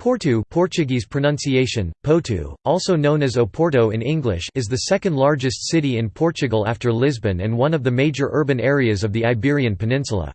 Porto Portuguese pronunciation, Potu, also known as Oporto in English is the second largest city in Portugal after Lisbon and one of the major urban areas of the Iberian Peninsula.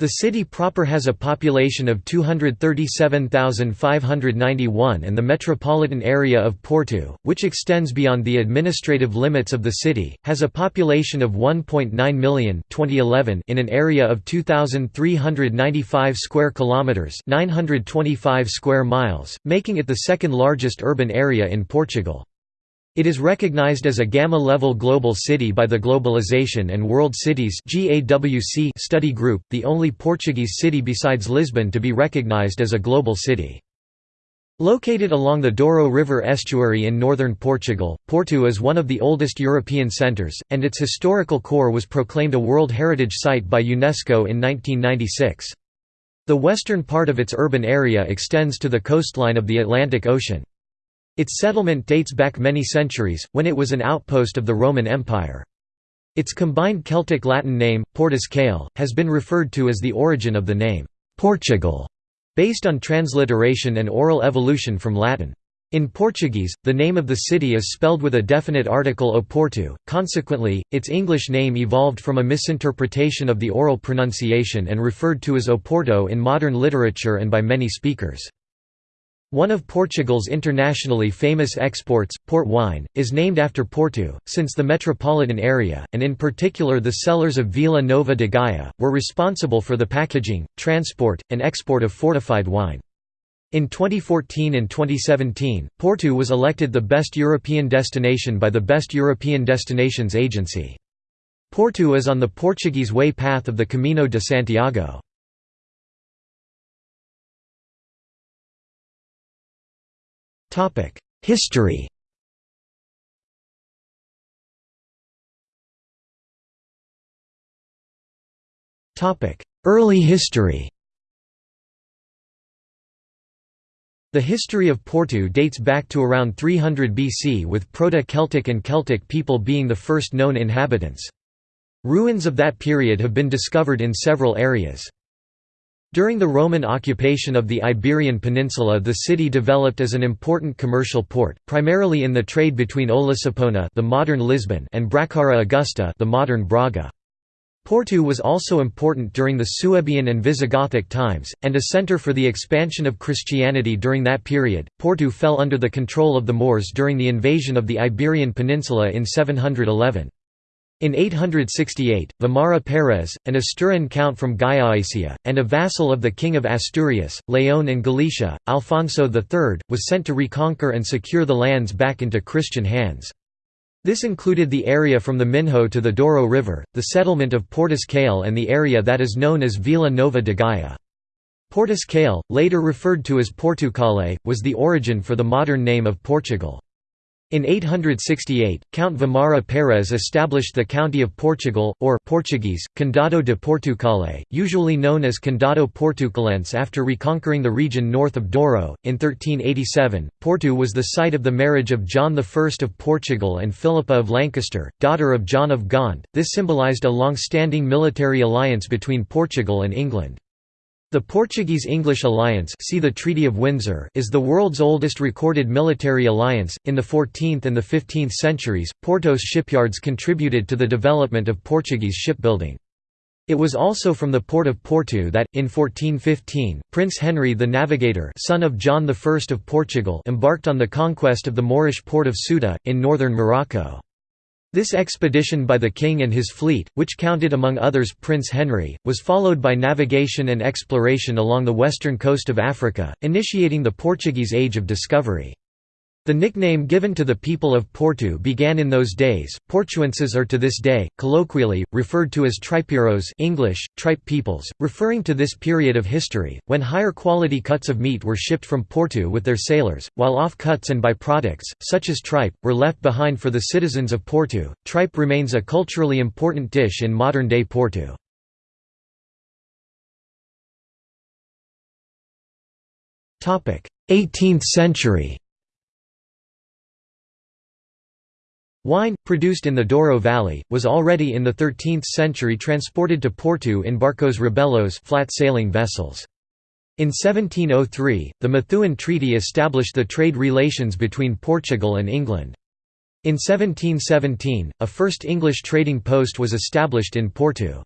The city proper has a population of 237,591 and the metropolitan area of Porto, which extends beyond the administrative limits of the city, has a population of 1.9 million 2011 in an area of 2,395 square kilometres 925 square miles, making it the second largest urban area in Portugal. It is recognized as a Gamma-level global city by the Globalization and World Cities study group, the only Portuguese city besides Lisbon to be recognized as a global city. Located along the Douro River estuary in northern Portugal, Porto is one of the oldest European centres, and its historical core was proclaimed a World Heritage Site by UNESCO in 1996. The western part of its urban area extends to the coastline of the Atlantic Ocean. Its settlement dates back many centuries, when it was an outpost of the Roman Empire. Its combined Celtic-Latin name, Portus Cale, has been referred to as the origin of the name, Portugal, based on transliteration and oral evolution from Latin. In Portuguese, the name of the city is spelled with a definite article Oporto, consequently, its English name evolved from a misinterpretation of the oral pronunciation and referred to as Oporto in modern literature and by many speakers. One of Portugal's internationally famous exports, port wine, is named after Porto, since the metropolitan area, and in particular the cellars of Vila Nova de Gaia, were responsible for the packaging, transport, and export of fortified wine. In 2014 and 2017, Porto was elected the best European destination by the Best European Destinations Agency. Porto is on the Portuguese way path of the Camino de Santiago. History Early history The history of Porto dates back to around 300 BC with Proto-Celtic and Celtic people being the first known inhabitants. Ruins of that period have been discovered in several areas. During the Roman occupation of the Iberian Peninsula the city developed as an important commercial port, primarily in the trade between Olisipona the modern Lisbon and Bracara Augusta the modern Braga. Porto was also important during the Suebian and Visigothic times, and a centre for the expansion of Christianity during that period. Porto fell under the control of the Moors during the invasion of the Iberian Peninsula in 711. In 868, Vimara Pérez, an Asturian count from Gallaecia, and a vassal of the King of Asturias, Leon and Galicia, Alfonso III, was sent to reconquer and secure the lands back into Christian hands. This included the area from the Minho to the Douro River, the settlement of Portus Cale and the area that is known as Vila Nova de Gaia. Portus Cale, later referred to as Portucale, was the origin for the modern name of Portugal. In 868, Count Vimara Pérez established the County of Portugal, or Portuguese, Condado de Portucale, usually known as Condado Portucalense after reconquering the region north of Douro. In 1387, Porto was the site of the marriage of John I of Portugal and Philippa of Lancaster, daughter of John of Gaunt. This symbolized a long-standing military alliance between Portugal and England. The Portuguese-English alliance see the Treaty of Windsor is the world's oldest recorded military alliance. In the 14th and the 15th centuries, Porto's shipyards contributed to the development of Portuguese shipbuilding. It was also from the port of Porto that, in 1415, Prince Henry the Navigator son of John I of Portugal embarked on the conquest of the Moorish port of Ceuta, in northern Morocco. This expedition by the king and his fleet, which counted among others Prince Henry, was followed by navigation and exploration along the western coast of Africa, initiating the Portuguese Age of Discovery. The nickname given to the people of Porto began in those days. Portuenses are to this day, colloquially, referred to as tripeiros English, tripe peoples, referring to this period of history, when higher quality cuts of meat were shipped from Porto with their sailors, while off-cuts and byproducts, such as tripe, were left behind for the citizens of Porto. Tripe remains a culturally important dish in modern-day Porto. Topic: 18th century. Wine, produced in the Douro Valley, was already in the 13th century transported to Porto in barcos rabelos flat sailing vessels. In 1703, the Methuen Treaty established the trade relations between Portugal and England. In 1717, a first English trading post was established in Porto.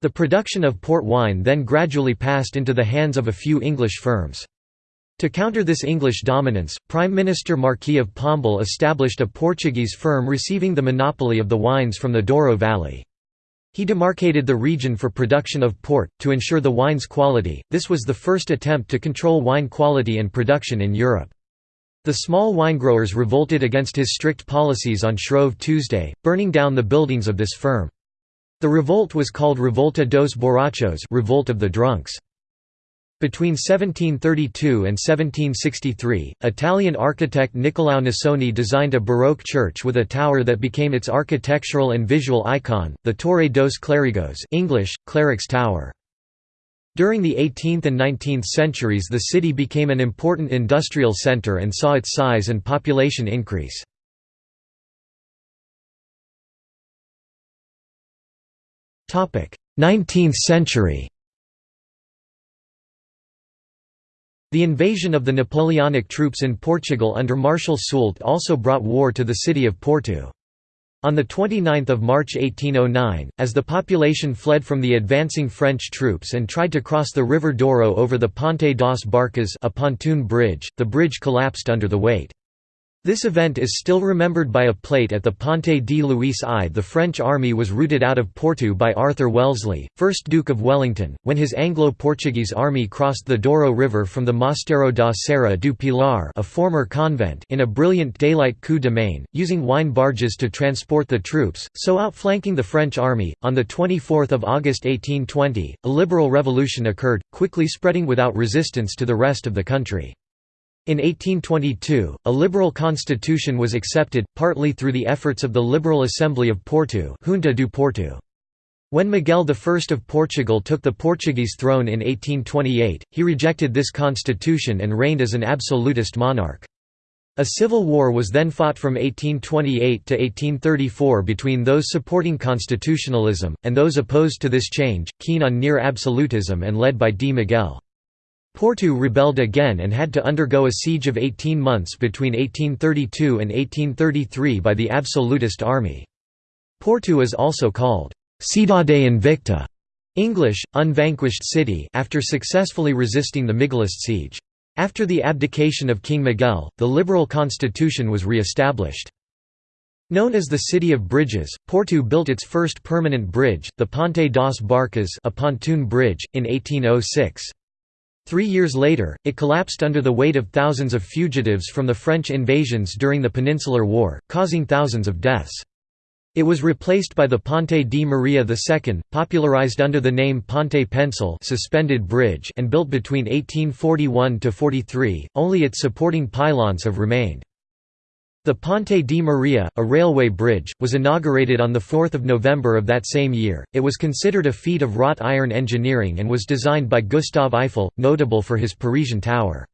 The production of port wine then gradually passed into the hands of a few English firms. To counter this English dominance, Prime Minister Marquis of Pombal established a Portuguese firm receiving the monopoly of the wines from the Douro Valley. He demarcated the region for production of port, to ensure the wine's quality. This was the first attempt to control wine quality and production in Europe. The small winegrowers revolted against his strict policies on Shrove Tuesday, burning down the buildings of this firm. The revolt was called Revolta dos Borrachos Revolt of the Drunks. Between 1732 and 1763, Italian architect Niccolao Nasoni designed a Baroque church with a tower that became its architectural and visual icon, the Torre dos Clérigos English, Clerics Tower. During the 18th and 19th centuries the city became an important industrial centre and saw its size and population increase. 19th century The invasion of the Napoleonic troops in Portugal under Marshal Soult also brought war to the city of Porto. On 29 March 1809, as the population fled from the advancing French troops and tried to cross the River Douro over the Ponte das Barcas a pontoon bridge, the bridge collapsed under the weight. This event is still remembered by a plate at the Ponte de Luís I. The French army was routed out of Porto by Arthur Wellesley, 1st Duke of Wellington, when his Anglo-Portuguese army crossed the Douro River from the Mosteiro da Serra do Pilar a former convent in a brilliant daylight coup de main, using wine barges to transport the troops, so outflanking the French army. On 24 August 1820, a liberal revolution occurred, quickly spreading without resistance to the rest of the country. In 1822, a liberal constitution was accepted, partly through the efforts of the Liberal Assembly of Porto Junta do Porto. When Miguel I of Portugal took the Portuguese throne in 1828, he rejected this constitution and reigned as an absolutist monarch. A civil war was then fought from 1828 to 1834 between those supporting constitutionalism, and those opposed to this change, keen on near absolutism and led by D. Miguel. Porto rebelled again and had to undergo a siege of 18 months between 1832 and 1833 by the absolutist army. Porto is also called Cidade Invicta English, unvanquished city after successfully resisting the Miguelist siege. After the abdication of King Miguel, the liberal constitution was re-established. Known as the City of Bridges, Porto built its first permanent bridge, the Ponte das Barcas a pontoon bridge, in 1806. Three years later, it collapsed under the weight of thousands of fugitives from the French invasions during the Peninsular War, causing thousands of deaths. It was replaced by the Ponte di Maria II, popularized under the name Ponte Pênsil suspended bridge and built between 1841–43, only its supporting pylons have remained. The Ponte di Maria, a railway bridge, was inaugurated on 4 November of that same year. It was considered a feat of wrought iron engineering and was designed by Gustave Eiffel, notable for his Parisian tower.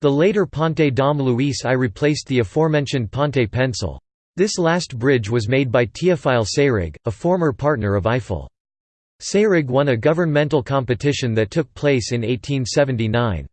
The later Ponte Dom Luis I replaced the aforementioned Ponte Pênsil. This last bridge was made by Théophile Seyrig, a former partner of Eiffel. Seyrig won a governmental competition that took place in 1879.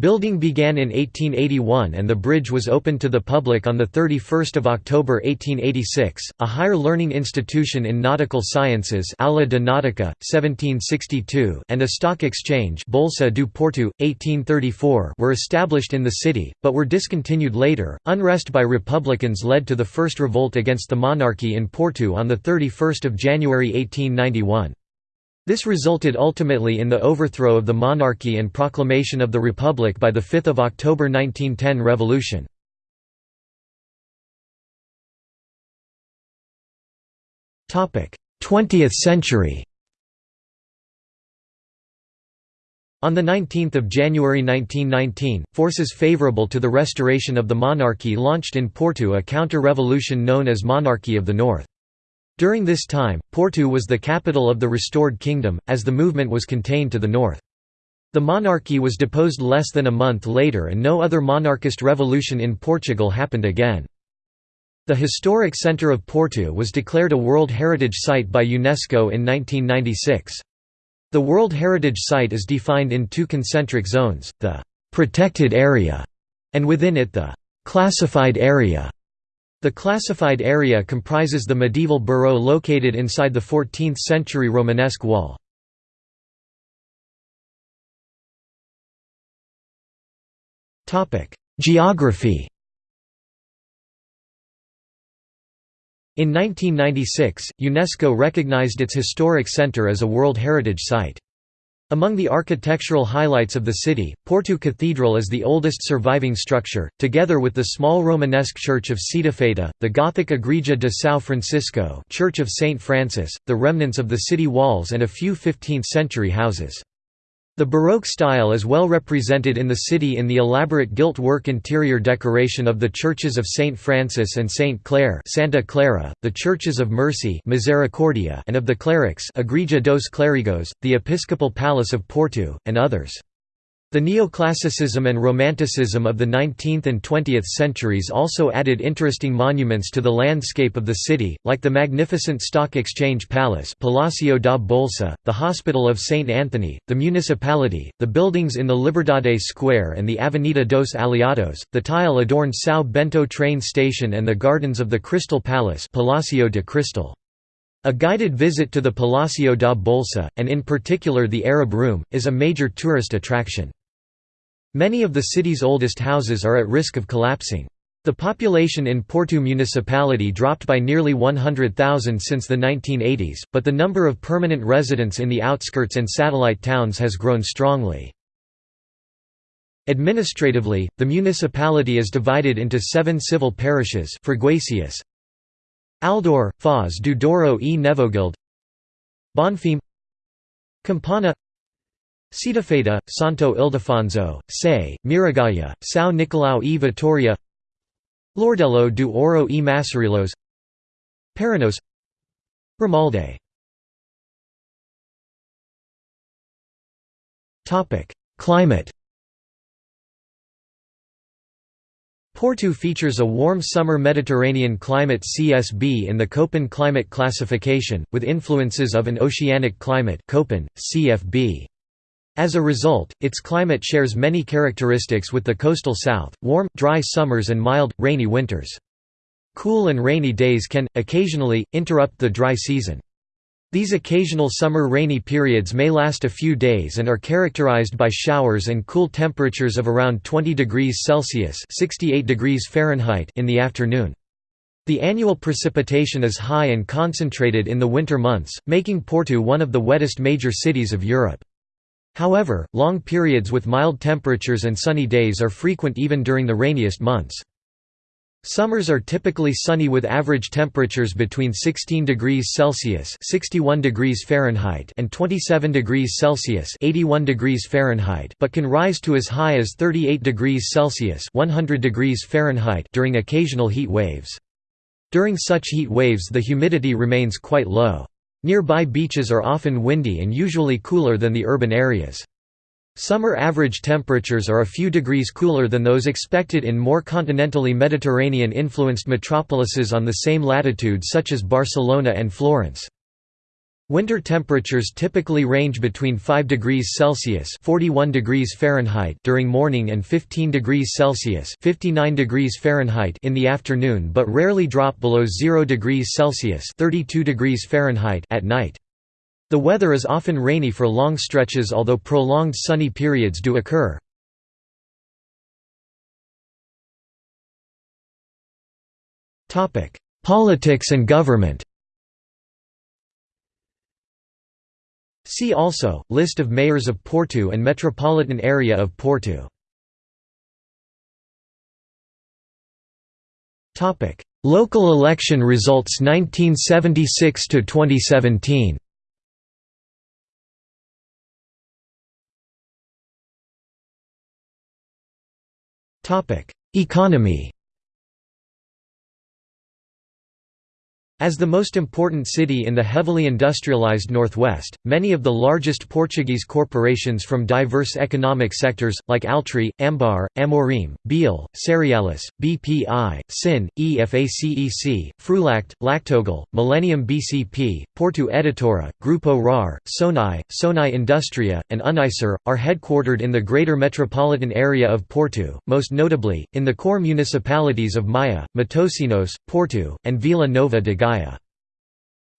Building began in 1881 and the bridge was opened to the public on 31 October 1886. A higher learning institution in nautical sciences Aula de Nautica, 1762 and a stock exchange Bolsa do Porto, 1834 were established in the city, but were discontinued later. Unrest by Republicans led to the first revolt against the monarchy in Porto on 31 January 1891. This resulted ultimately in the overthrow of the monarchy and proclamation of the Republic by the 5 October 1910 revolution. Topic: Twentieth century On 19 January 1919, forces favorable to the restoration of the monarchy launched in Porto a counter-revolution known as Monarchy of the North. During this time, Porto was the capital of the restored kingdom, as the movement was contained to the north. The monarchy was deposed less than a month later and no other monarchist revolution in Portugal happened again. The historic centre of Porto was declared a World Heritage Site by UNESCO in 1996. The World Heritage Site is defined in two concentric zones, the «protected area» and within it the «classified area». The classified area comprises the medieval borough located inside the 14th-century Romanesque wall. Geography In 1996, UNESCO recognized its historic center as a World Heritage Site. Among the architectural highlights of the city, Porto Cathedral is the oldest surviving structure, together with the small Romanesque church of Cedofeita, the Gothic Igreja de São Francisco church of St. Francis, the remnants of the city walls and a few 15th-century houses. The Baroque style is well represented in the city in the elaborate gilt work interior decoration of the churches of St. Francis and St. Clare Santa Clara, the churches of Mercy Misericordia and of the Clerics Igreja dos Clérigos, the Episcopal Palace of Porto, and others. The neoclassicism and romanticism of the 19th and 20th centuries also added interesting monuments to the landscape of the city, like the magnificent Stock Exchange Palace Palacio da Bolsa, the Hospital of St. Anthony, the municipality, the buildings in the Liberdade Square and the Avenida dos Aliados, the tile-adorned São Bento train station and the gardens of the Crystal Palace Palacio de Cristal. A guided visit to the Palacio da Bolsa, and in particular the Arab Room, is a major tourist attraction. Many of the city's oldest houses are at risk of collapsing. The population in Porto municipality dropped by nearly 100,000 since the 1980s, but the number of permanent residents in the outskirts and satellite towns has grown strongly. Administratively, the municipality is divided into seven civil parishes Freguesias, Aldoar, Foz do Douro e Nevogilde Bonfim Campanhã Cedofeita, Santo Ildefonso, Sé, Miragaia, São Nicolau e Vitoria. Lordelo do Ouro e Massarelos Paranhos. Ramalde Climate. Porto features a warm summer Mediterranean climate CSB in the Köppen climate classification, with influences of an oceanic climate Köppen, CFB. As a result, its climate shares many characteristics with the coastal south, warm, dry summers and mild, rainy winters. Cool and rainy days can, occasionally, interrupt the dry season. These occasional summer rainy periods may last a few days and are characterized by showers and cool temperatures of around 20 degrees Celsius (68 degrees Fahrenheit) in the afternoon. The annual precipitation is high and concentrated in the winter months, making Porto one of the wettest major cities of Europe. However, long periods with mild temperatures and sunny days are frequent even during the rainiest months. Summers are typically sunny with average temperatures between 16 degrees Celsius (61 degrees Fahrenheit) and 27 degrees Celsius (81 degrees Fahrenheit), but can rise to as high as 38 degrees Celsius (100 degrees Fahrenheit) during occasional heat waves. During such heat waves the humidity remains quite low. Nearby beaches are often windy and usually cooler than the urban areas. Summer average temperatures are a few degrees cooler than those expected in more continentally Mediterranean-influenced metropolises on the same latitude such as Barcelona and Florence. Winter temperatures typically range between 5 degrees Celsius (41 degrees Fahrenheit) during morning and 15 degrees Celsius (59 degrees Fahrenheit) in the afternoon, but rarely drop below 0 degrees Celsius (32 degrees Fahrenheit) at night. The weather is often rainy for long stretches although prolonged sunny periods do occur. Topic: Politics and government See also, List of mayors of Porto and metropolitan area of Porto. Local election results 1976 to 2017. Topic: Economy. As the most important city in the heavily industrialized northwest, many of the largest Portuguese corporations from diverse economic sectors, like Altri, Ambar, Amorim, Bial, Cerealis, BPI, CIN, EFACEC, Frulact, Lactogal, Millennium BCP, Porto Editora, Grupo RAR, Sonae, Sonae Industria, and Unicer, are headquartered in the greater metropolitan area of Porto, most notably, in the core municipalities of Maia, Matosinhos, Porto, and Vila Nova de Gaia. Gaia.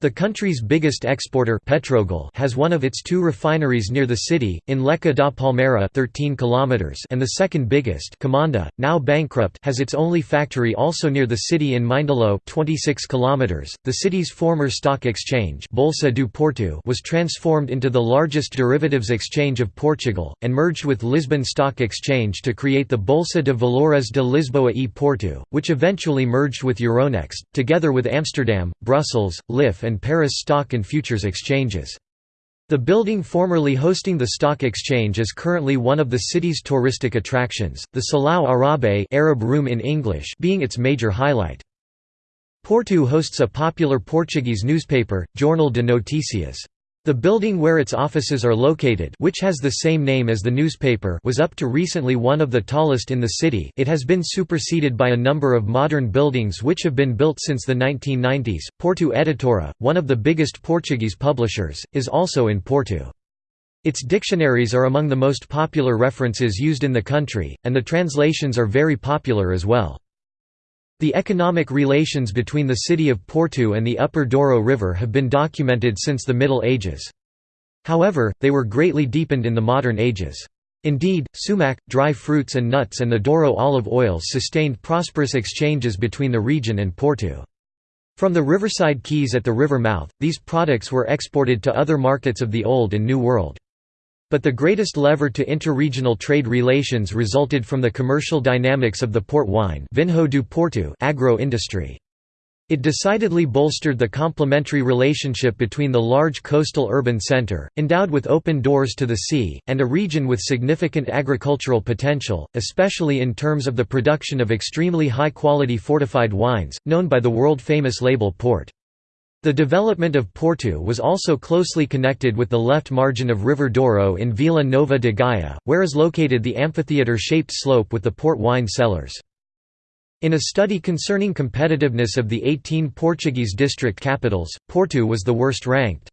The country's biggest exporter Petrogal has one of its two refineries near the city, in Leca da Palmeira 13 km and the second biggest Qimonda, now bankrupt has its only factory also near the city in Mindelo 26 km. .The city's former stock exchange Bolsa do Porto was transformed into the largest derivatives exchange of Portugal, and merged with Lisbon Stock Exchange to create the Bolsa de Valores de Lisboa e Porto, which eventually merged with Euronext, together with Amsterdam, Brussels, LIFFE and Paris stock and futures exchanges. The building formerly hosting the stock exchange is currently one of the city's touristic attractions, the Salão Árabe Arab Room in English being its major highlight. Porto hosts a popular Portuguese newspaper, Jornal de Notícias. The building where its offices are located which has the same name as the newspaper was up to recently one of the tallest in the city it has been superseded by a number of modern buildings which have been built since the 1990s. Porto Editora, one of the biggest Portuguese publishers, is also in Porto. Its dictionaries are among the most popular references used in the country, and the translations are very popular as well. The economic relations between the city of Porto and the upper Douro River have been documented since the Middle Ages. However, they were greatly deepened in the modern ages. Indeed, sumac, dry fruits and nuts and the Douro olive oils sustained prosperous exchanges between the region and Porto. From the riverside quays at the river mouth, these products were exported to other markets of the Old and New World. But the greatest lever to interregional trade relations resulted from the commercial dynamics of the port wine Vinho do Porto agro-industry. It decidedly bolstered the complementary relationship between the large coastal urban centre, endowed with open doors to the sea, and a region with significant agricultural potential, especially in terms of the production of extremely high-quality fortified wines, known by the world-famous label Port. The development of Porto was also closely connected with the left margin of River Douro in Vila Nova de Gaia, where is located the amphitheatre-shaped slope with the port wine cellars. In a study concerning competitiveness of the 18 Portuguese district capitals, Porto was the worst ranked.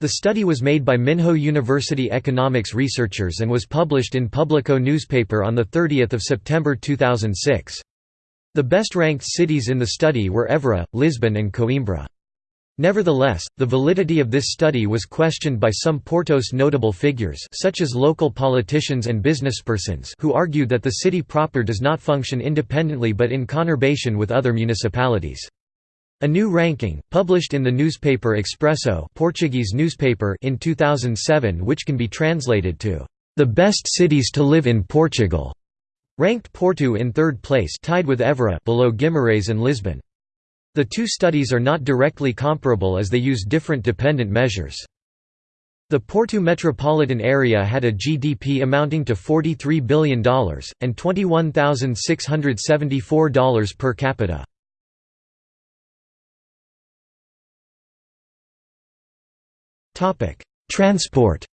The study was made by Minho University economics researchers and was published in Publico newspaper on 30 September 2006. The best-ranked cities in the study were Évora, Lisbon and Coimbra. Nevertheless, the validity of this study was questioned by some Porto's notable figures such as local politicians and businesspersons who argued that the city proper does not function independently but in conurbation with other municipalities. A new ranking, published in the newspaper Expresso Portuguese newspaper in 2007 which can be translated to, "...the best cities to live in Portugal", ranked Porto in third place tied with Évora below Guimarães and Lisbon. The two studies are not directly comparable as they use different dependent measures. The Porto metropolitan area had a GDP amounting to $43 billion, and $21,674 per capita. Transport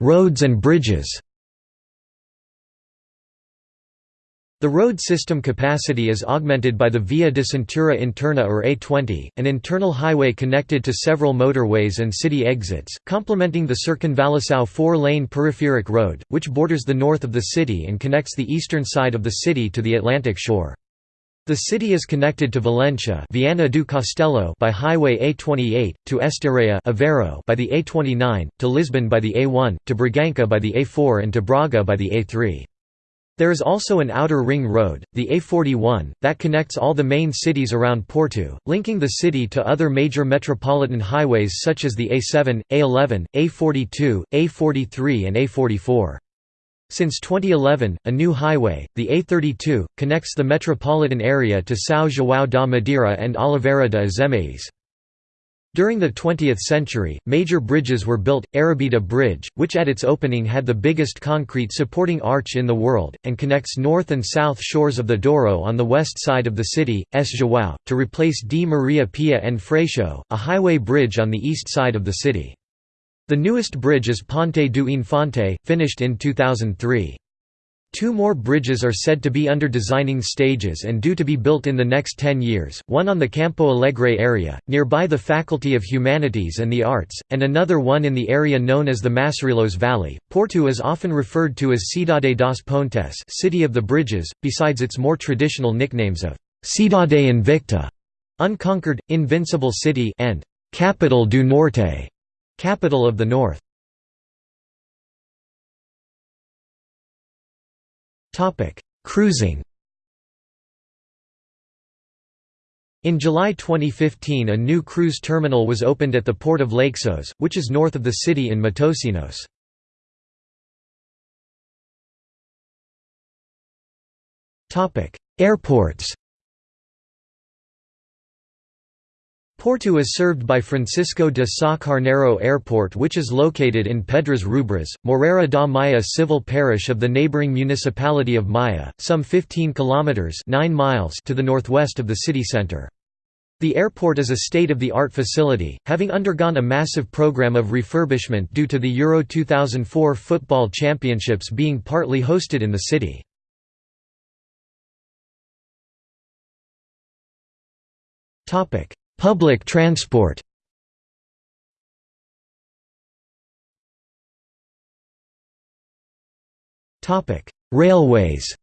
Roads and bridges The road system capacity is augmented by the Via de Cintura Interna or A20, an internal highway connected to several motorways and city exits, complementing the Circunvalação four-lane peripheric road, which borders the north of the city and connects the eastern side of the city to the Atlantic shore. The city is connected to Valencia Viana do Castelo by Highway A28, to Estarreja Aveiro by the A29, to Lisbon by the A1, to Bragança by the A4 and to Braga by the A3. There is also an outer ring road, the A41, that connects all the main cities around Porto, linking the city to other major metropolitan highways such as the A7, A11, A42, A43 and A44. Since 2011, a new highway, the A32, connects the metropolitan area to São João da Madeira and Oliveira de Azeméis. During the 20th century, major bridges were built, Arrábida Bridge, which at its opening had the biggest concrete supporting arch in the world, and connects north and south shores of the Douro on the west side of the city, S. João, to replace D. Maria Pia and Freixo, a highway bridge on the east side of the city. The newest bridge is Ponte do Infante, finished in 2003. Two more bridges are said to be under designing stages and due to be built in the next 10 years, one on the Campo Alegre area, nearby the Faculty of Humanities and the Arts, and another one in the area known as the Massarelos Valley. Porto is often referred to as Cidade das Pontes City of the Bridges, besides its more traditional nicknames of Cidade Invicta, unconquered, invincible city and Capital do Norte, capital of the North. Cruising In July 2015 a new cruise terminal was opened at the port of Leixões, which is north of the city in Matosinhos. Airports Porto is served by Francisco de Sá Carneiro Airport which is located in Pedras Rubras, Moreira da Maia civil parish of the neighbouring municipality of Maia, some 15 kilometres 9 miles to the northwest of the city centre. The airport is a state-of-the-art facility, having undergone a massive program of refurbishment due to the Euro 2004 football championships being partly hosted in the city. Topic: Public transport Railways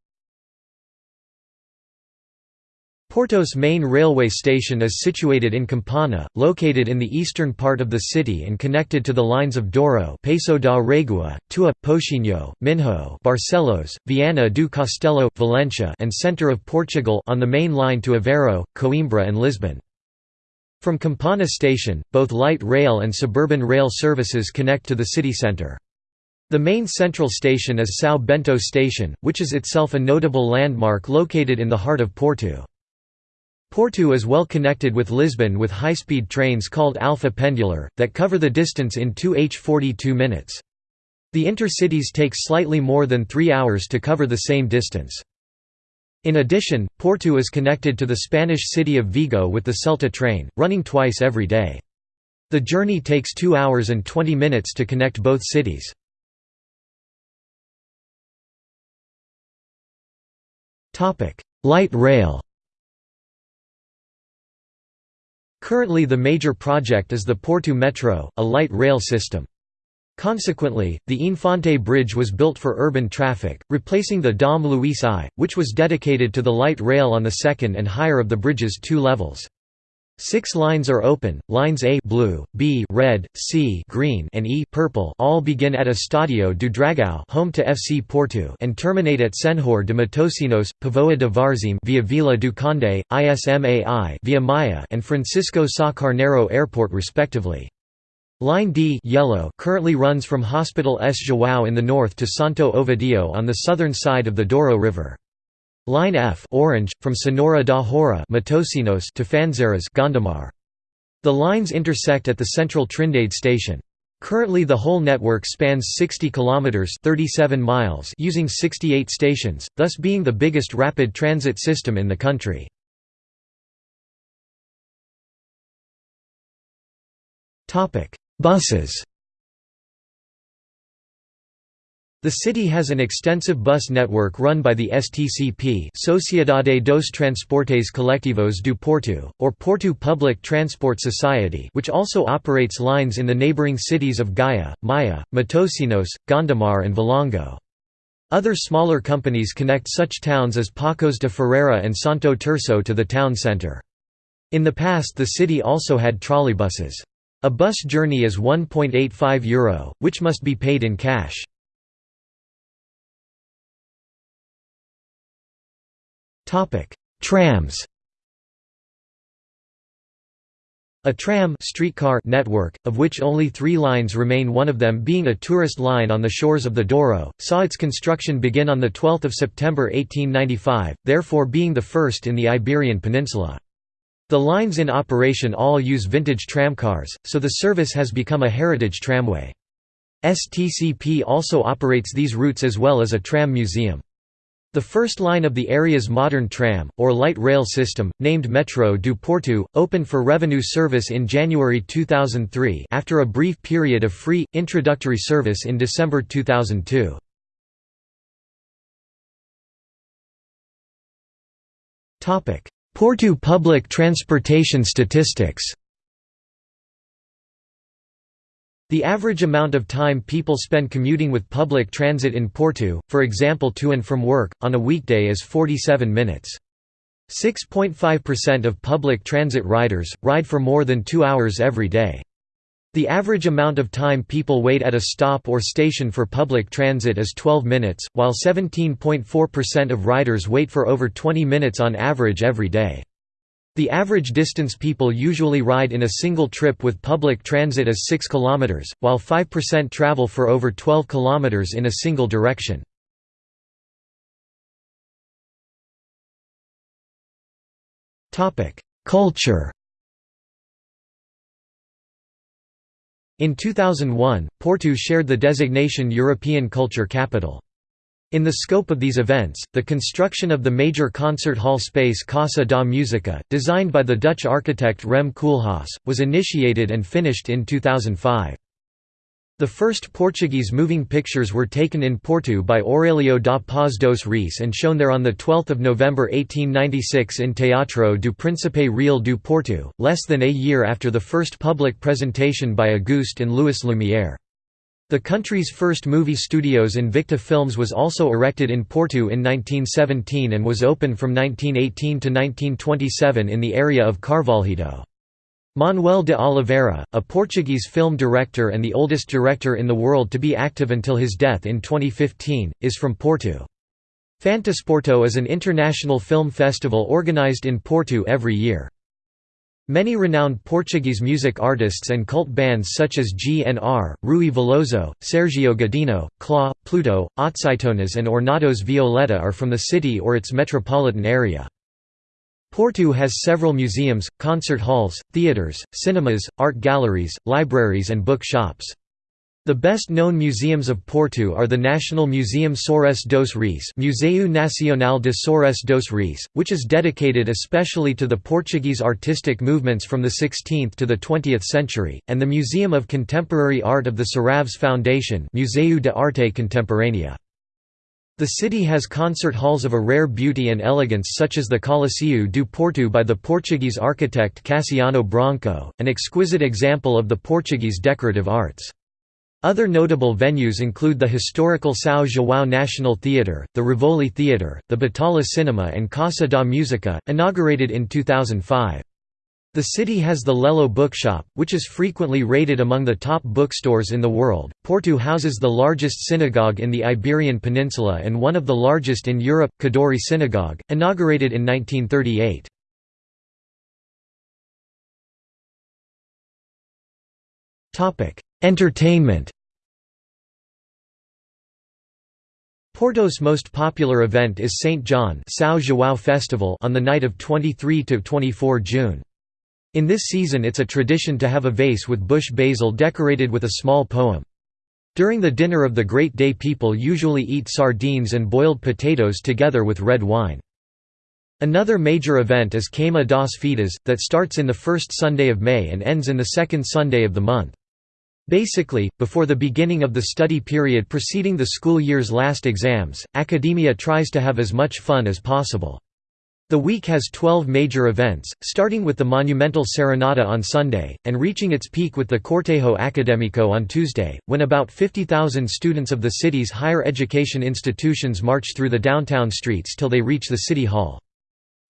Porto's main railway station is situated in Campanhã, located in the eastern part of the city and connected to the lines of Douro Peso da Régua, Tua, Pocinho, Minho Barcelos, Viana do Castelo, Valencia and centre of Portugal on the main line to Aveiro, Coimbra and Lisbon. From Campanhã station, both light rail and suburban rail services connect to the city centre. The main central station is São Bento Station, which is itself a notable landmark located in the heart of Porto. Porto is well connected with Lisbon with high-speed trains called Alfa Pendular, that cover the distance in 2 h 42 minutes. The intercities take slightly more than three hours to cover the same distance. In addition, Porto is connected to the Spanish city of Vigo with the Celta train, running twice every day. The journey takes 2 hours and 20 minutes to connect both cities. Light rail Currently the major project is the Porto Metro, a light rail system. Consequently, the Infante Bridge was built for urban traffic, replacing the Dom Luís I, which was dedicated to the light rail on the second and higher of the bridge's two levels. Six lines are open, lines A blue, B red, C green and E purple all begin at Estádio do Dragão home to FC Porto and terminate at Senhor de Matosinhos, Póvoa de Varzim via Vila do Conde, ISMAI via Maia and Francisco Sá Carneiro Airport respectively. Line D yellow currently runs from Hospital S. João in the north to Santo Ovidio on the southern side of the Douro River. Line F orange, from Senhora da Hora Matosinhos to Fânzeres Gondomar. The lines intersect at the central Trindade station. Currently the whole network spans 60 kilometers 37 miles using 68 stations, thus being the biggest rapid transit system in the country. Topic: Buses The city has an extensive bus network run by the STCP Sociedade dos Transportes Colectivos do Porto, or Porto Public Transport Society which also operates lines in the neighbouring cities of Gaia, Maia, Matosinhos, Gondomar and Valongo. Other smaller companies connect such towns as Paços de Ferreira and Santo Tirso to the town centre. In the past the city also had trolleybuses. A bus journey is €1.85, Euro, which must be paid in cash. Trams A tram streetcar network, of which only three lines remain one of them being a tourist line on the shores of the Douro, saw its construction begin on 12 September 1895, therefore being the first in the Iberian Peninsula. The lines in operation all use vintage tramcars, so the service has become a heritage tramway. STCP also operates these routes as well as a tram museum. The first line of the area's modern tram, or light rail system, named Metro do Porto, opened for revenue service in January 2003 after a brief period of free, introductory service in December 2002. Porto public transportation statistics The average amount of time people spend commuting with public transit in Porto, for example to and from work, on a weekday is 47 minutes. 6.5% of public transit riders, ride for more than two hours every day. The average amount of time people wait at a stop or station for public transit is 12 minutes, while 17.4% of riders wait for over 20 minutes on average every day. The average distance people usually ride in a single trip with public transit is 6 km, while 5% travel for over 12 km in a single direction. Culture In 2001, Porto shared the designation European Culture Capital. In the scope of these events, the construction of the major concert hall space Casa da Música, designed by the Dutch architect Rem Koolhaas, was initiated and finished in 2005. The first Portuguese moving pictures were taken in Porto by Aurelio da Paz dos Reis and shown there on 12 November 1896 in Teatro do Príncipe Real do Porto, less than a year after the first public presentation by Auguste and Louis Lumière. The country's first movie studios Invicta Films was also erected in Porto in 1917 and was open from 1918 to 1927 in the area of Carvalhido. Manoel de Oliveira, a Portuguese film director and the oldest director in the world to be active until his death in 2015, is from Porto. Fantasporto is an international film festival organized in Porto every year. Many renowned Portuguese music artists and cult bands such as GNR, Rui Veloso, Sergio Godinho, Clá, Pluto, Otsitonas and Ornatos Violeta are from the city or its metropolitan area. Porto has several museums, concert halls, theatres, cinemas, art galleries, libraries and book shops. The best-known museums of Porto are the National Museum Soares dos Reis Museu Nacional de Soares dos Reis, which is dedicated especially to the Portuguese artistic movements from the 16th to the 20th century, and the Museum of Contemporary Art of the Serralves Foundation Museu de Arte Contemporânea. The city has concert halls of a rare beauty and elegance such as the Coliseu do Porto by the Portuguese architect Cassiano Branco, an exquisite example of the Portuguese decorative arts. Other notable venues include the historical São João National Theatre, the Rivoli Theatre, the Batalha Cinema and Casa da Música, inaugurated in 2005. The city has the Lello Bookshop, which is frequently rated among the top bookstores in the world. Porto houses the largest synagogue in the Iberian Peninsula and one of the largest in Europe, Kadoorie Synagogue, inaugurated in 1938. Topic: Entertainment Porto's most popular event is St. John São João Festival on the night of 23 to 24 June. In this season it's a tradition to have a vase with bush basil decorated with a small poem. During the dinner of the great day people usually eat sardines and boiled potatoes together with red wine. Another major event is Queima das Fitas, that starts in the first Sunday of May and ends in the second Sunday of the month. Basically, before the beginning of the study period preceding the school year's last exams, academia tries to have as much fun as possible. The week has 12 major events, starting with the monumental Serenata on Sunday, and reaching its peak with the Cortejo Académico on Tuesday, when about 50,000 students of the city's higher education institutions march through the downtown streets till they reach the city hall.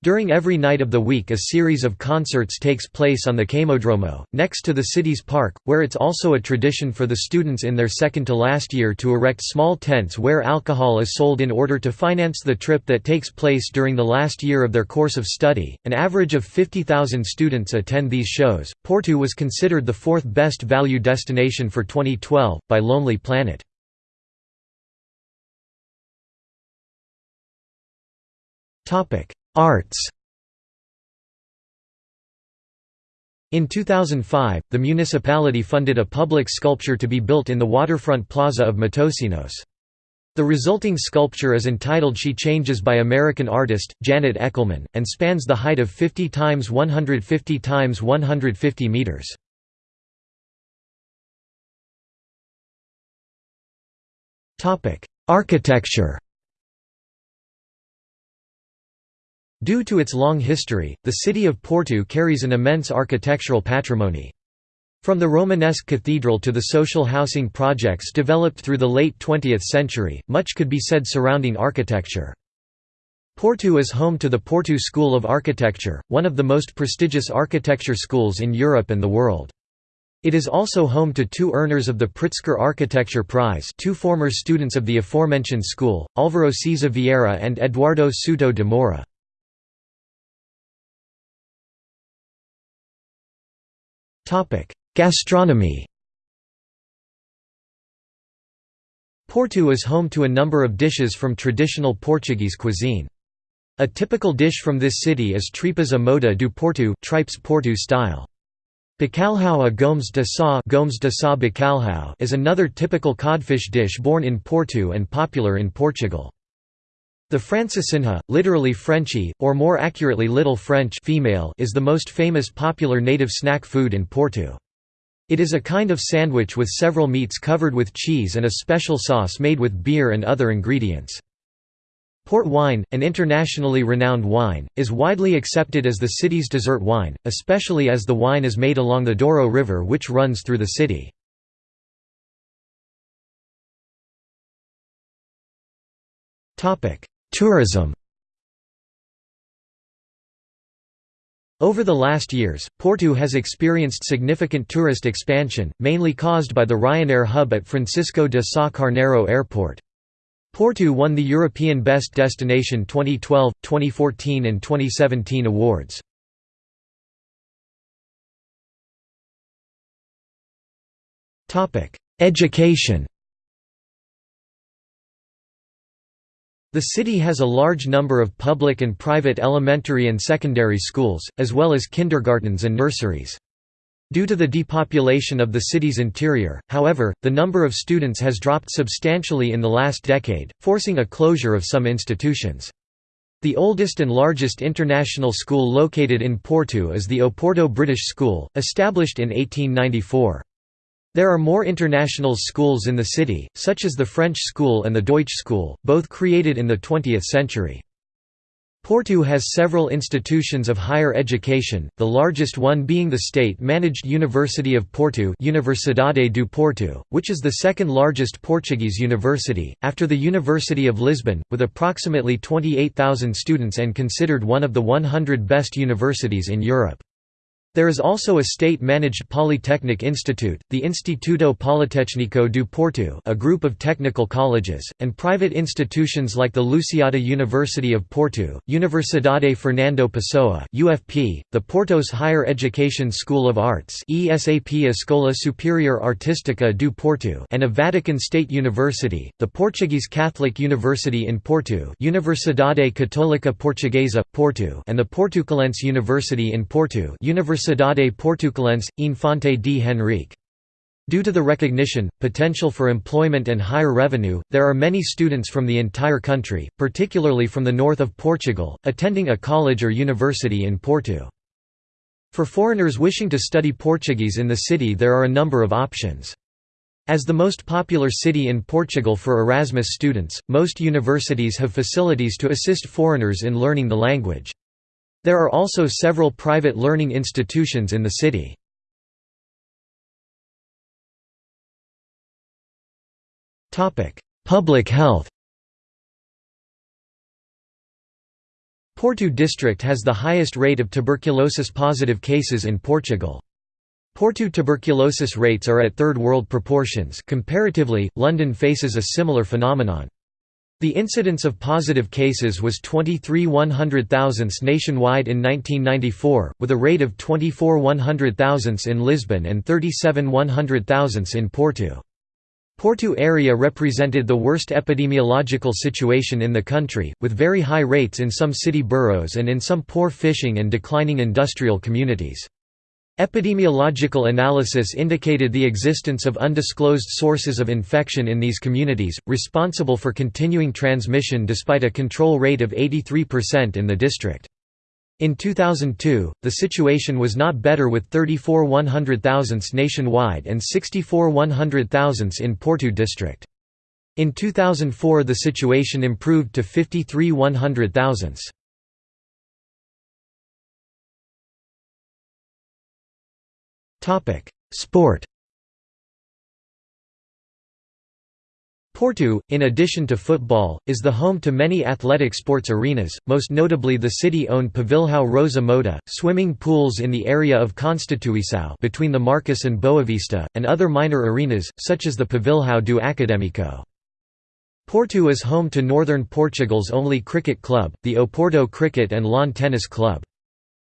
During every night of the week a series of concerts takes place on the Queimódromo, next to the city's park, where it's also a tradition for the students in their second to last year to erect small tents where alcohol is sold in order to finance the trip that takes place during the last year of their course of study. An average of 50,000 students attend these shows. Porto was considered the fourth best value destination for 2012 by Lonely Planet. Topic: Arts In 2005, the municipality funded a public sculpture to be built in the waterfront plaza of Matosinhos. The resulting sculpture is entitled She Changes by American artist, Janet Echelman, and spans the height of 50 times 150 times 150 meters. Architecture Due to its long history, the city of Porto carries an immense architectural patrimony. From the Romanesque cathedral to the social housing projects developed through the late 20th century, much could be said surrounding architecture. Porto is home to the Porto School of Architecture, one of the most prestigious architecture schools in Europe and the world. It is also home to two earners of the Pritzker Architecture Prize two former students of the aforementioned school, Álvaro Siza Vieira and Eduardo Souto de Moura. Gastronomy Porto is home to a number of dishes from traditional Portuguese cuisine. A typical dish from this city is tripas à moda do Porto tripes Porto style. Bacalhau a gomes de sá, gomes de sá bacalhau is another typical codfish dish born in Porto and popular in Portugal. The francesinha, literally Frenchy, or more accurately Little French female, is the most famous popular native snack food in Porto. It is a kind of sandwich with several meats covered with cheese and a special sauce made with beer and other ingredients. Port wine, an internationally renowned wine, is widely accepted as the city's dessert wine, especially as the wine is made along the Douro River which runs through the city. Tourism Over the last years, Porto has experienced significant tourist expansion, mainly caused by the Ryanair hub at Francisco de Sá Carneiro Airport. Porto won the European Best Destination 2012, 2014 and 2017 awards. Education The city has a large number of public and private elementary and secondary schools, as well as kindergartens and nurseries. Due to the depopulation of the city's interior, however, the number of students has dropped substantially in the last decade, forcing a closure of some institutions. The oldest and largest international school located in Porto is the Oporto British School, established in 1894. There are more international schools in the city, such as the French School and the Deutsch School, both created in the 20th century. Porto has several institutions of higher education, the largest one being the state-managed University of Porto Universidade do Porto, which is the second largest Portuguese university, after the University of Lisbon, with approximately 28,000 students and considered one of the 100 best universities in Europe. There is also a state-managed polytechnic institute, the Instituto Politécnico do Porto a group of technical colleges, and private institutions like the Lusíada University of Porto, Universidade Fernando Pessoa UFP, the Porto's Higher Education School of Arts ESAP Escola Superior Artística do Porto and a Vatican State University, the Portuguese Catholic University in Porto Universidade Católica Portuguesa, Porto and the Portucalense University in Porto Universidade Universidade Portucalense, Infante D. Henrique. Due to the recognition, potential for employment and higher revenue, there are many students from the entire country, particularly from the north of Portugal, attending a college or university in Porto. For foreigners wishing to study Portuguese in the city there are a number of options. As the most popular city in Portugal for Erasmus students, most universities have facilities to assist foreigners in learning the language. There are also several private learning institutions in the city. Public health Porto district has the highest rate of tuberculosis-positive cases in Portugal. Porto tuberculosis rates are at third world proportions comparatively, London faces a similar phenomenon. The incidence of positive cases was 23 100 thousandths nationwide in 1994, with a rate of 24 100 thousandths in Lisbon and 37 100 thousandths in Porto. Porto area represented the worst epidemiological situation in the country, with very high rates in some city boroughs and in some poor fishing and declining industrial communities. Epidemiological analysis indicated the existence of undisclosed sources of infection in these communities, responsible for continuing transmission despite a control rate of 83% in the district. In 2002, the situation was not better with 34 100,000ths nationwide and 64 100,000ths in Porto district. In 2004 the situation improved to 53 100,000ths. Sport Porto, in addition to football, is the home to many athletic sports arenas, most notably the city-owned Pavilhão Rosa Mota, swimming pools in the area of Constituição between the Marquês and Boavista, and other minor arenas, such as the Pavilhão do Académico. Porto is home to northern Portugal's only cricket club, the Oporto Cricket and Lawn Tennis Club.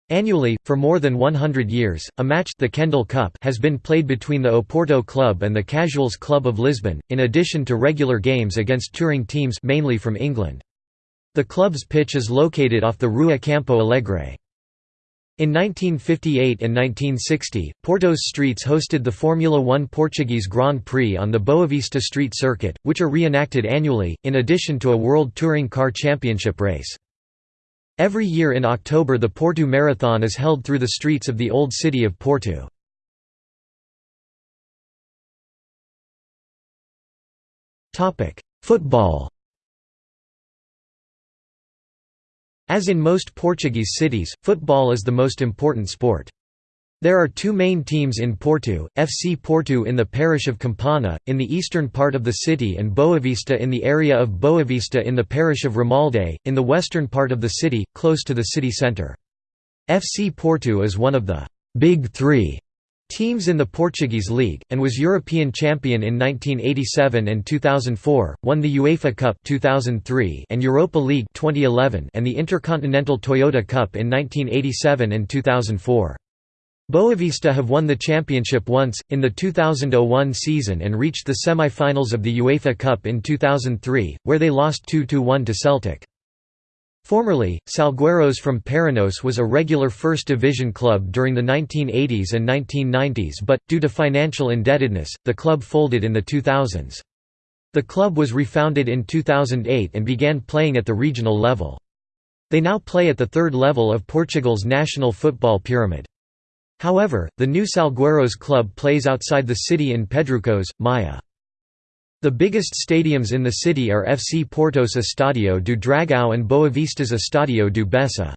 Annually, for more than 100 years, a match the Kendall Cup has been played between the Oporto Club and the Casuals Club of Lisbon, in addition to regular games against touring teams mainly from England. The club's pitch is located off the Rua Campo Alegre. In 1958 and 1960, Porto's streets hosted the Formula One Portuguese Grand Prix on the Boavista Street Circuit, which are reenacted annually, in addition to a World Touring Car Championship race. Every year in October the Porto Marathon is held through the streets of the old city of Porto. Football As in most Portuguese cities, football is the most important sport. There are two main teams in Porto, FC Porto in the parish of Campanhã, in the eastern part of the city and Boavista in the area of Boavista in the parish of Ramalde, in the western part of the city, close to the city centre. FC Porto is one of the «Big Three teams in the Portuguese League, and was European champion in 1987 and 2004, won the UEFA Cup 2003 and Europa League 2011 and the Intercontinental Toyota Cup in 1987 and 2004. Boavista have won the championship once, in the 2001 season and reached the semi-finals of the UEFA Cup in 2003, where they lost 2–1 to Celtic. Formerly, Salgueiros from Paranhos was a regular First Division club during the 1980s and 1990s but, due to financial indebtedness, the club folded in the 2000s. The club was refounded in 2008 and began playing at the regional level. They now play at the third level of Portugal's national football pyramid. However, the new Salgueiros club plays outside the city in Pedrouços, Maia. The biggest stadiums in the city are FC Porto's Estádio do Dragão and Boavista's Estádio do Bessa.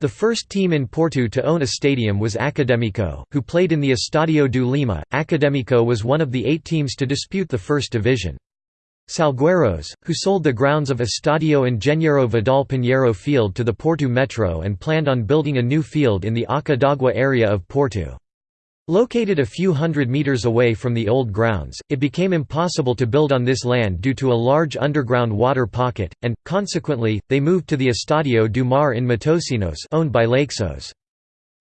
The first team in Porto to own a stadium was Académico, who played in the Estádio do Lima. Académico was one of the eight teams to dispute the first division. Salgueiros, who sold the grounds of Estadio Engenheiro Vidal Pinheiro Field to the Porto Metro and planned on building a new field in the Arca d'Água area of Porto. Located a few hundred meters away from the old grounds, it became impossible to build on this land due to a large underground water pocket, and, consequently, they moved to the Estadio do Mar in Matosinhos owned by Leixões.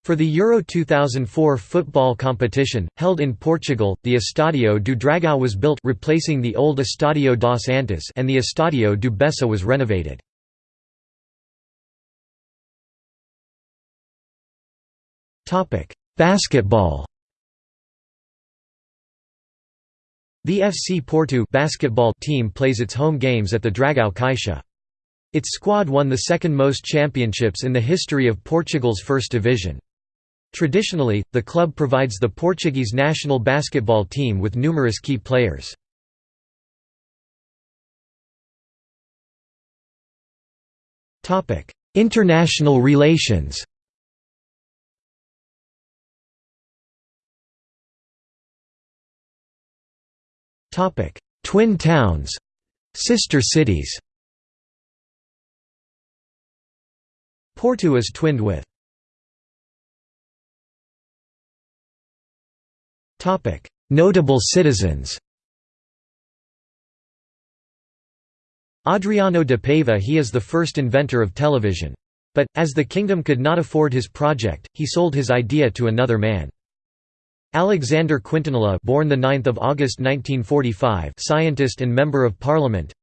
For the Euro 2004 football competition, held in Portugal, the Estádio do Dragão was built replacing the old Estádio dos Antas and the Estádio do Bessa was renovated. Basketball The FC Porto basketball team plays its home games at the Dragão Caixa. Its squad won the second most championships in the history of Portugal's first division. Traditionally, the club provides the Portuguese national basketball team with numerous key players. International relations Twin towns Sister cities Porto is twinned with Notable citizens Adriano de Paiva he is the first inventor of television. But, as the kingdom could not afford his project, he sold his idea to another man. Alexandre Quintanilha born 9 August 1945 scientist and Member of Parliament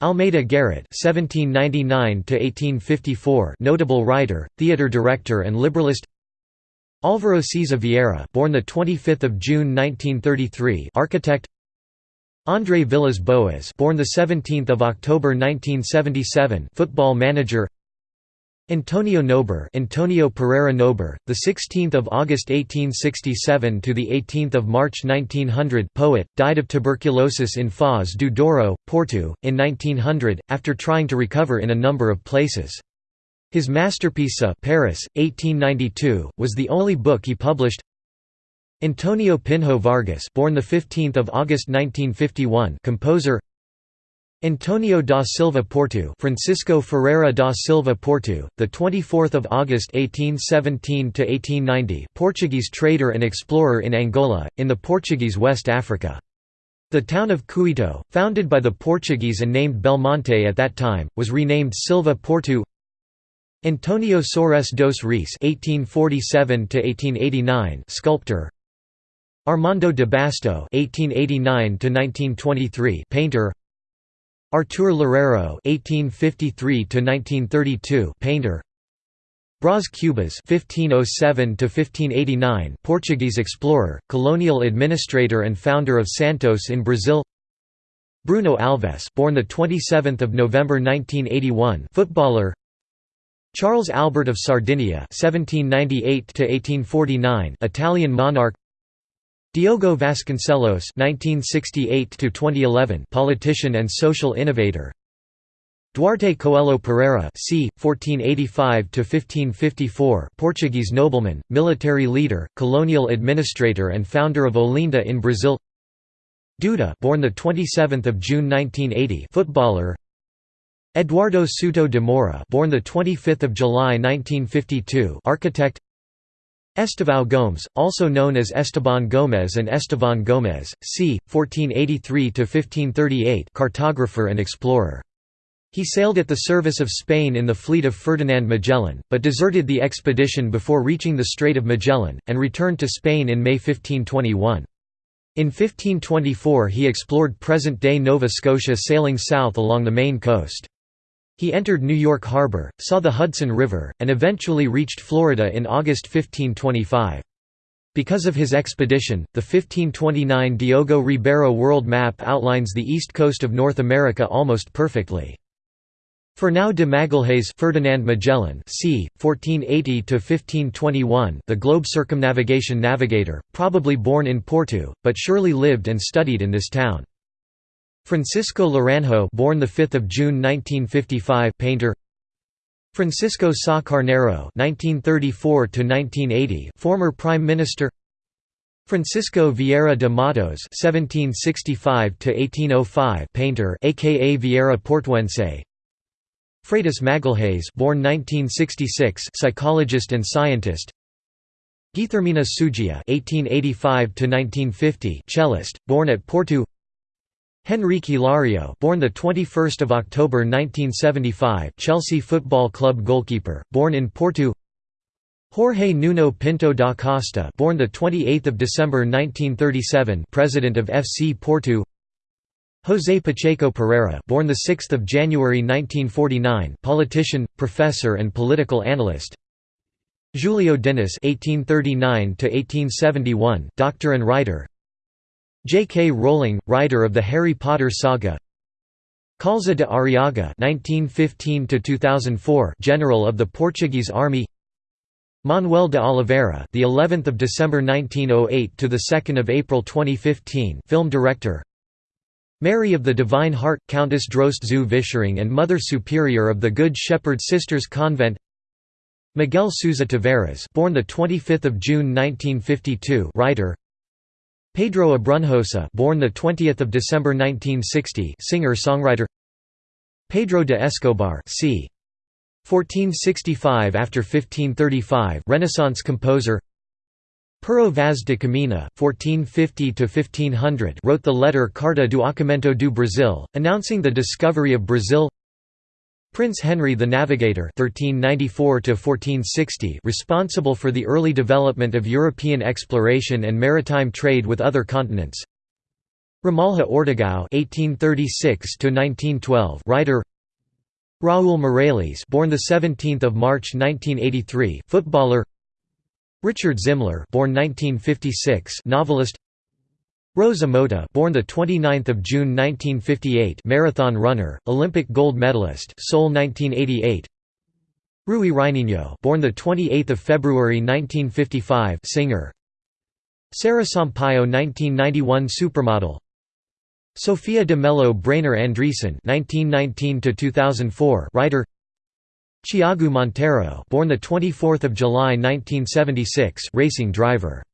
Almeida Garrett (1799–1854), notable writer, theatre director, and liberalist. Álvaro Siza Vieira, born the 25th of June 1933, architect. André Villas Boas, born the 17th of October 1977, football manager. Antonio Nobre, Antonio Pereira Nobre, the 16th of August 1867 to the 18th of March 1900, poet, died of tuberculosis in Foz do Douro, Porto, in 1900 after trying to recover in a number of places. His masterpiece Paris, 1892, was the only book he published. Antonio Pinho Vargas, born the 15th of August 1951, composer. Antonio da Silva Porto, Francisco Ferreira da Silva Porto, the 24th of August 1817 to 1890, Portuguese trader and explorer in Angola, in the Portuguese West Africa. The town of Cuito, founded by the Portuguese and named Belmonte at that time, was renamed Silva Porto. Antonio Soares dos Reis (1847–1889), sculptor. Armando de Basto (1889–1923), painter. Artur Loureiro (1853–1932), painter. Braz Cubas (1507–1589), Portuguese explorer, colonial administrator, and founder of Santos in Brazil. Bruno Alves, born the 27th of November 1981, footballer. Charles Albert of Sardinia (1798–1849), Italian monarch. Diogo Vasconcelos (1968–2011), politician and social innovator. Duarte Coelho Pereira c. 1485–1554 Portuguese nobleman, military leader, colonial administrator and founder of Olinda in Brazil Duda born 27 June 1980 footballer Eduardo Souto de Moura, born the 25th of July 1952, architect. Estevão Gomes, also known as Esteban Gomes and Estevan Gomes, c. 1483 to 1538, cartographer and explorer. He sailed at the service of Spain in the fleet of Ferdinand Magellan, but deserted the expedition before reaching the Strait of Magellan, and returned to Spain in May 1521. In 1524 he explored present-day Nova Scotia sailing south along the Maine coast. He entered New York Harbor, saw the Hudson River, and eventually reached Florida in August 1525. Because of his expedition, the 1529 Diogo Ribeiro world map outlines the east coast of North America almost perfectly. Fernão de Magalhães Ferdinand Magellan c. 1480–1521 the globe circumnavigation navigator, probably born in Porto, but surely lived and studied in this town. Francisco Laranjo born the 5th of June 1955 painter. Francisco Sá Carneiro 1934 to 1980 former prime minister. Francisco Vieira de Matos 1765 to 1805 painter aka Vieira Portuense. Freitas Magalhães born 1966 psychologist and scientist. Guilhermina Suggia 1885 to 1950 cellist born at Porto Henrique Hilario, born the 21st of October 1975, Chelsea Football Club goalkeeper, born in Porto. Jorge Nuno Pinto da Costa, born the 28th of December 1937, president of FC Porto. José Pacheco Pereira, born the 6th of January 1949, politician, professor and political analyst. Julio Diniz (1839–1871), doctor and writer. J. K. Rowling, writer of the Harry Potter saga Kaúlza de Arriaga (1915–2004), general of the Portuguese Army. Manoel de Oliveira, the 11th of December 1908 to the 2nd of April 2015, film director. Mary of the Divine Heart, Countess Droste zu Vischering and Mother Superior of the Good Shepherd Sisters Convent. Miguel Sousa Tavares, born the 25th of June 1952, writer. Pedro Abrunhosa, born the 20th of December 1960, singer-songwriter. Pedro de Escobar, c. 1465 after 1535, Renaissance composer. Pero Vaz de Caminha, 1450 to 1500, wrote the letter Carta do Achamento do Brasil, announcing the discovery of Brazil. Prince Henry the Navigator (1394–1460), responsible for the early development of European exploration and maritime trade with other continents. Ramalho Ortigão (1836–1912), writer. Raul Meireles, born the 17th of March 1983, footballer. Richard Zimler, born 1956, novelist. Rosa Mota, born the 29th of June 1958, marathon runner, Olympic gold medalist, Seoul 1988. Rui Reininho, born the 28th of February 1955, singer. Sara Sampaio 1991 supermodel. Sophia de Mello Breyner Andresen 1919 to 2004 writer. Tiago Monteiro, born the 24th of July 1976, racing driver.